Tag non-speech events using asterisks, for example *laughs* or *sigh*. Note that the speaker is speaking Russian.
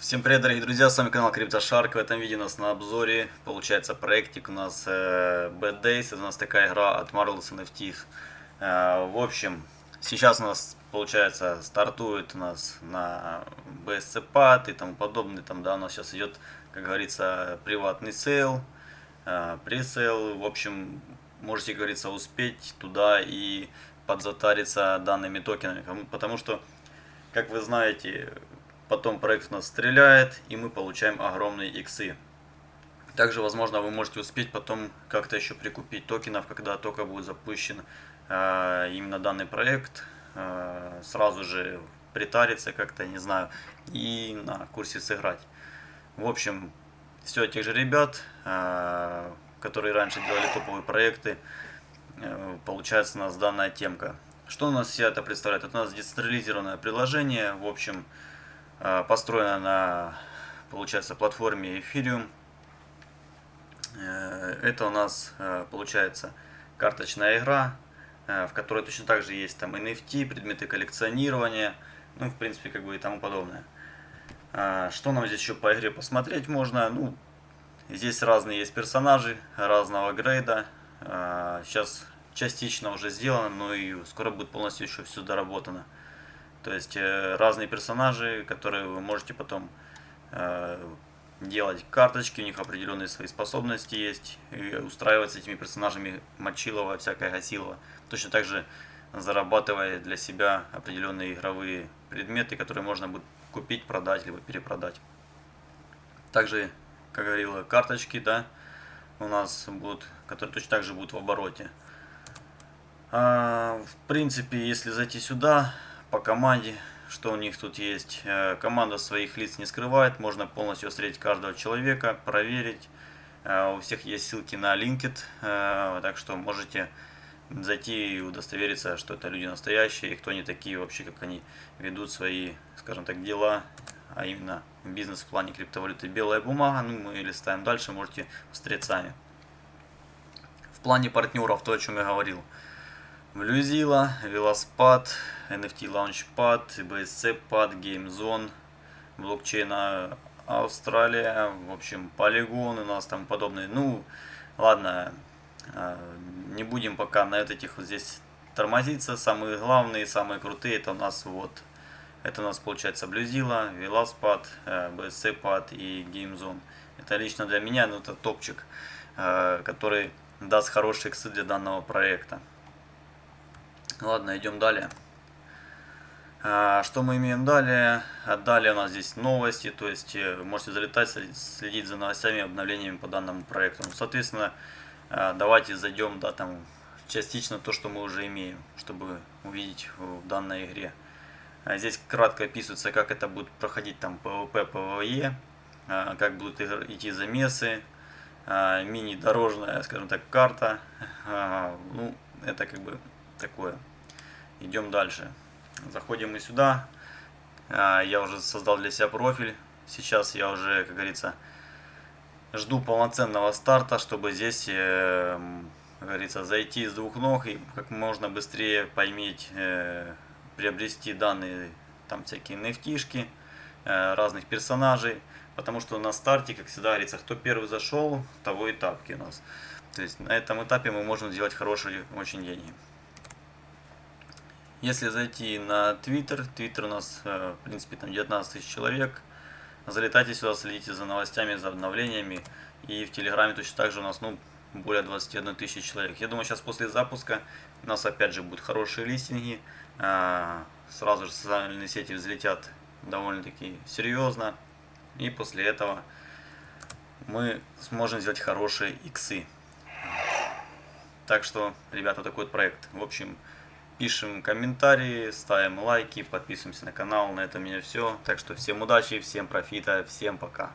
Всем привет, дорогие друзья, с вами канал CryptoShark. В этом видео у нас на обзоре получается проектик у нас э, Bad Days. Это у нас такая игра от Marvelous NFT. Э, в общем, сейчас у нас получается стартует у нас на BSC Pad и тому подобное. Там, да, у нас сейчас идет, как говорится, приватный sale, э, presale. В общем, можете, как говорится, успеть туда и подзатариться данными токенами. Потому что, как вы знаете, потом проект нас стреляет, и мы получаем огромные иксы. Также, возможно, вы можете успеть потом как-то еще прикупить токенов, когда только будет запущен э, именно данный проект, э, сразу же притариться как-то, не знаю, и на курсе сыграть. В общем, все тех же ребят, э, которые раньше делали топовые проекты, э, получается у нас данная темка. Что у нас все это представляет? Это у нас децентрализированное приложение, в общем, построена на, получается, платформе Ethereum. Э, это у нас, э, получается, карточная игра, в которой точно так же есть там NFT, предметы коллекционирования, ну, в принципе, как бы и тому подобное. Что нам здесь еще по игре посмотреть можно? Ну, здесь разные есть персонажи разного грейда. Сейчас частично уже сделано, но и скоро будет полностью еще все доработано. То есть э, разные персонажи, которые вы можете потом э, делать карточки, у них определенные свои способности есть, и устраивать с этими персонажами Мочилова, всякое Гасилова. Точно так же зарабатывая для себя определенные игровые предметы, которые можно будет купить, продать, либо перепродать. Также, как говорила, карточки, да, у нас будут, которые точно так же будут в обороте. А, в принципе, если зайти сюда, по команде, что у них тут есть. Э, команда своих лиц не скрывает, можно полностью встретить каждого человека, проверить. Э, у всех есть ссылки на LinkedIn, э, так что можете зайти и удостовериться, что это люди настоящие, и кто они такие вообще, как они ведут свои, скажем так, дела, а именно бизнес в плане криптовалюты. Белая бумага, ну мы листаем дальше, можете посмотреть сами. В плане партнеров, то, о чем я говорил. Блюзила, Велоспад, NFT Launchpad, BSC Pad, GameZone, блокчейна Австралия, в общем, Polygon у нас там подобные. Ну, ладно, а, не будем пока на этих вот здесь тормозиться. Самые главные, самые крутые, это у нас вот, это у нас получается Блюзила, Велоспад, BSC Pad и GameZone. Это лично для меня, ну, это топчик, а, который даст хорошие иксы для данного проекта. Ладно, идем далее. А, что мы имеем далее? А далее у нас здесь новости, то есть э, можете залетать, следить за новостями, обновлениями по данному проекту. Соответственно, а, давайте зайдем, да, там, частично то, что мы уже имеем, чтобы увидеть в данной игре. Здесь кратко описывается, как это будет проходить там PvP, PvE, как будут идти замесы, мини-дорожная, скажем так, карта. *laughs* Ну, это как бы такое. Идем дальше. Заходим мы сюда. А, я уже создал для себя профиль. Сейчас я уже, как говорится, жду полноценного старта, чтобы здесь, э, как говорится, зайти с двух ног и как можно быстрее поиметь, э, приобрести данные, там всякие nft э, разных персонажей. Потому что на старте, как всегда говорится, кто первый зашел, того и тапки у нас. То есть на этом этапе мы можем сделать хорошие очень деньги. Если зайти на Twitter, Twitter у нас, э, в принципе, там 19 тысяч человек. Залетайте сюда, следите за новостями, за обновлениями. И в Телеграме точно так же у нас, ну, более 21 тысячи человек. Я думаю, сейчас после запуска у нас опять же будут хорошие листинги. Э, сразу же социальные сети взлетят довольно-таки серьезно. И после этого мы сможем сделать хорошие иксы. Так что, ребята, такой вот проект. В общем, пишем комментарии, ставим лайки, подписываемся на канал. На этом у меня все. Так что всем удачи, всем профита, всем пока.